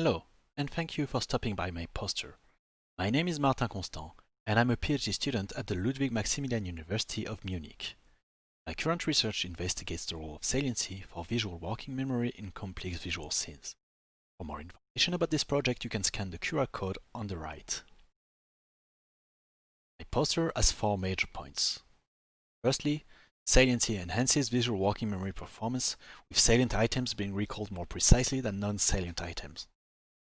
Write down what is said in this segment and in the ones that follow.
Hello, and thank you for stopping by my poster. My name is Martin Constant, and I'm a PhD student at the Ludwig Maximilian University of Munich. My current research investigates the role of saliency for visual working memory in complex visual scenes. For more information about this project, you can scan the QR code on the right. My poster has four major points. Firstly, saliency enhances visual working memory performance, with salient items being recalled more precisely than non-salient items.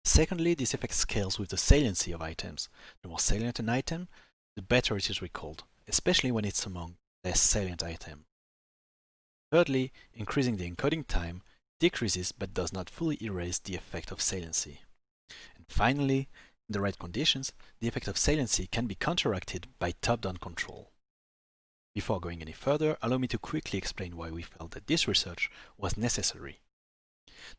Secondly, this effect scales with the saliency of items. The more salient an item, the better it is recalled, especially when it's among less salient items. Thirdly, increasing the encoding time decreases but does not fully erase the effect of saliency. And finally, in the right conditions, the effect of saliency can be counteracted by top-down control. Before going any further, allow me to quickly explain why we felt that this research was necessary.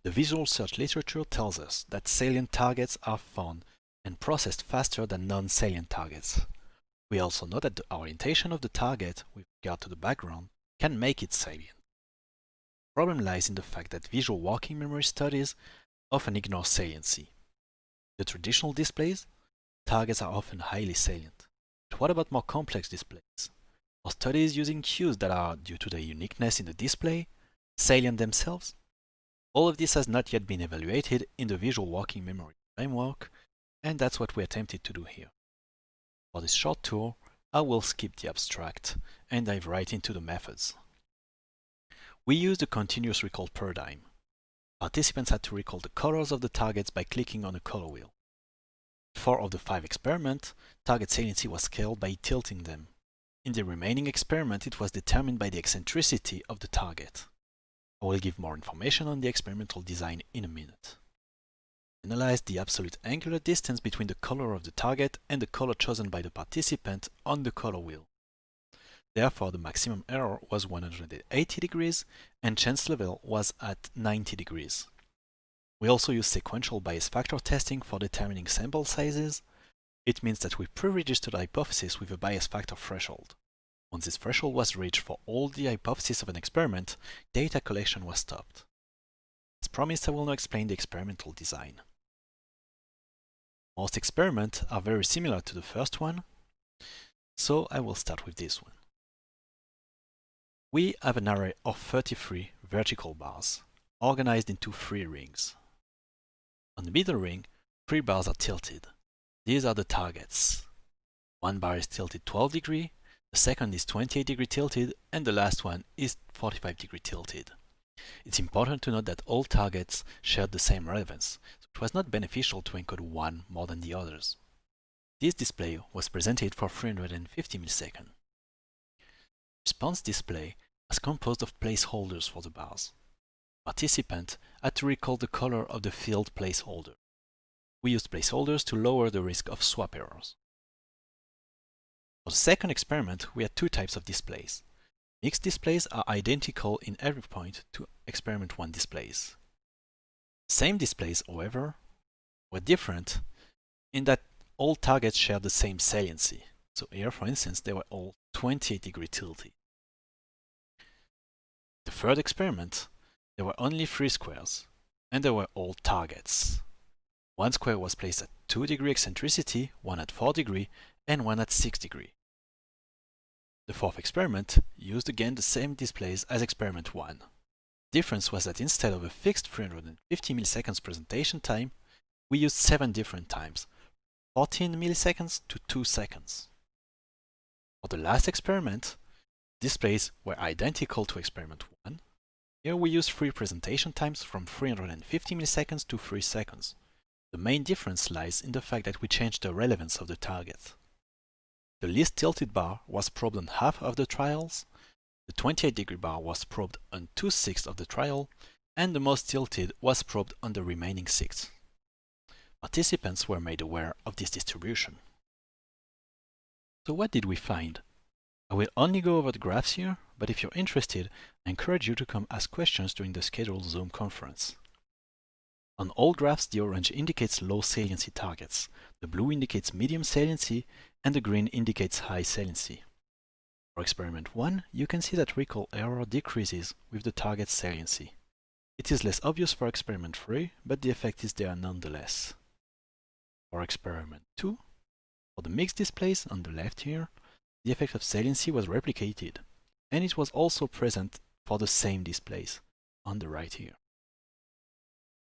The visual search literature tells us that salient targets are found and processed faster than non-salient targets. We also know that the orientation of the target with regard to the background can make it salient. The problem lies in the fact that visual working memory studies often ignore saliency. The traditional displays, targets are often highly salient. But what about more complex displays? Are studies using cues that are, due to their uniqueness in the display, salient themselves? All of this has not yet been evaluated in the visual working memory framework, and that's what we attempted to do here. For this short tour, I will skip the abstract and dive right into the methods. We used a continuous recall paradigm. Participants had to recall the colors of the targets by clicking on a color wheel. Four of the five experiments, target saliency was scaled by tilting them. In the remaining experiment, it was determined by the eccentricity of the target. I will give more information on the experimental design in a minute. Analyze the absolute angular distance between the color of the target and the color chosen by the participant on the color wheel. Therefore, the maximum error was 180 degrees and chance level was at 90 degrees. We also use sequential Bayes factor testing for determining sample sizes. It means that we pre-registered a hypothesis with a Bayes factor threshold. Once this threshold was reached for all the hypotheses of an experiment, data collection was stopped. As promised, I will now explain the experimental design. Most experiments are very similar to the first one, so I will start with this one. We have an array of 33 vertical bars, organized into three rings. On the middle ring, three bars are tilted. These are the targets. One bar is tilted 12 degree, the second is 28 degree tilted and the last one is 45 degree tilted. It's important to note that all targets shared the same relevance, so it was not beneficial to encode one more than the others. This display was presented for 350 milliseconds. Response display was composed of placeholders for the bars. Participant had to recall the color of the field placeholder. We used placeholders to lower the risk of swap errors. For the second experiment, we had two types of displays. Mixed displays are identical in every point to experiment 1 displays. Same displays, however, were different in that all targets shared the same saliency. So here, for instance, they were all 28 degree tilted. The third experiment, there were only three squares, and they were all targets. One square was placed at 2 degree eccentricity, one at 4 degree, and one at 6 degree. The fourth experiment used again the same displays as experiment 1. Difference was that instead of a fixed 350 milliseconds presentation time, we used 7 different times, 14 milliseconds to 2 seconds. For the last experiment, displays were identical to experiment 1. Here we used 3 presentation times from 350 milliseconds to 3 seconds. The main difference lies in the fact that we changed the relevance of the target. The least tilted bar was probed on half of the trials, the 28 degree bar was probed on 2 sixths of the trial, and the most tilted was probed on the remaining six. Participants were made aware of this distribution. So what did we find? I will only go over the graphs here, but if you're interested, I encourage you to come ask questions during the scheduled Zoom conference. On all graphs, the orange indicates low saliency targets, the blue indicates medium saliency, and the green indicates high saliency. For experiment 1, you can see that recall error decreases with the target saliency. It is less obvious for experiment 3, but the effect is there nonetheless. For experiment 2, for the mixed displays on the left here, the effect of saliency was replicated, and it was also present for the same displays on the right here.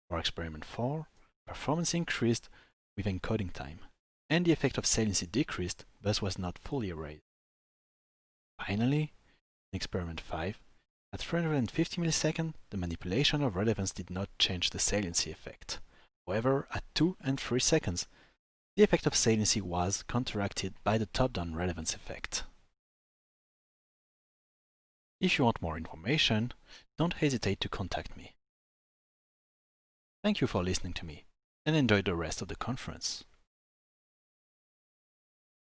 For experiment 4, performance increased with encoding time, and the effect of saliency decreased, but was not fully erased. Finally, in experiment 5, at 350 milliseconds, the manipulation of relevance did not change the saliency effect. However, at 2 and 3 seconds, the effect of saliency was counteracted by the top-down relevance effect. If you want more information, don't hesitate to contact me. Thank you for listening to me, and enjoy the rest of the conference.